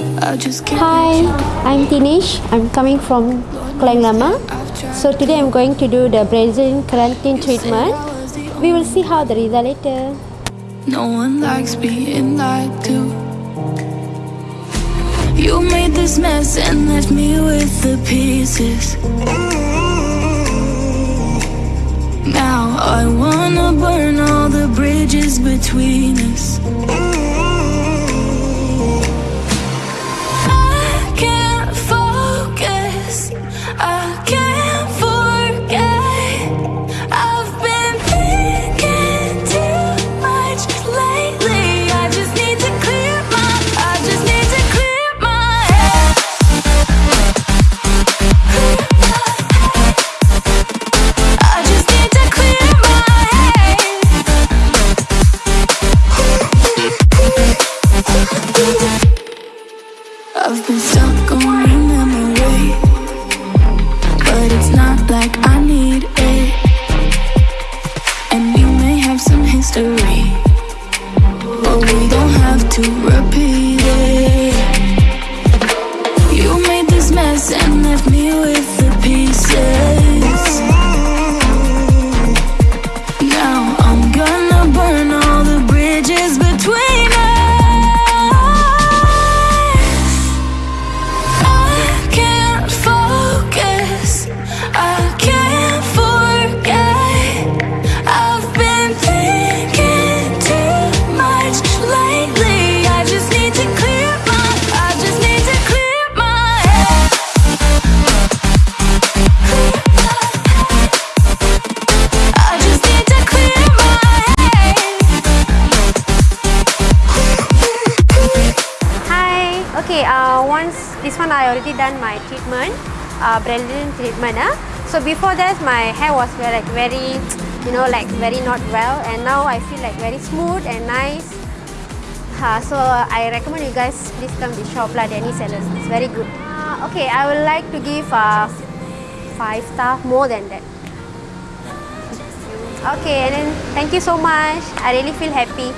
I just can't Hi, I'm Tinish. I'm coming from Klang Lama. So today I'm going to do the Brazilian keratin treatment. We will see how the result later. No one likes being lied to. You made this mess and left me with the pieces. Now I wanna burn all the bridges between us. I've been stuck on your memory, but it's not like I need it. And we may have some history, but we don't have to Okay. Uh, once this one I already done my treatment, uh, Brazilian treatment. Ah. So before that my hair was very, like very, you know, like very not well, and now I feel like very smooth and nice. Uh, so I recommend you guys please come to shop lah, Danny Sellers. It's very good. Uh, okay, I would like to give uh, five star more than that. Okay, and then thank you so much. I really feel happy.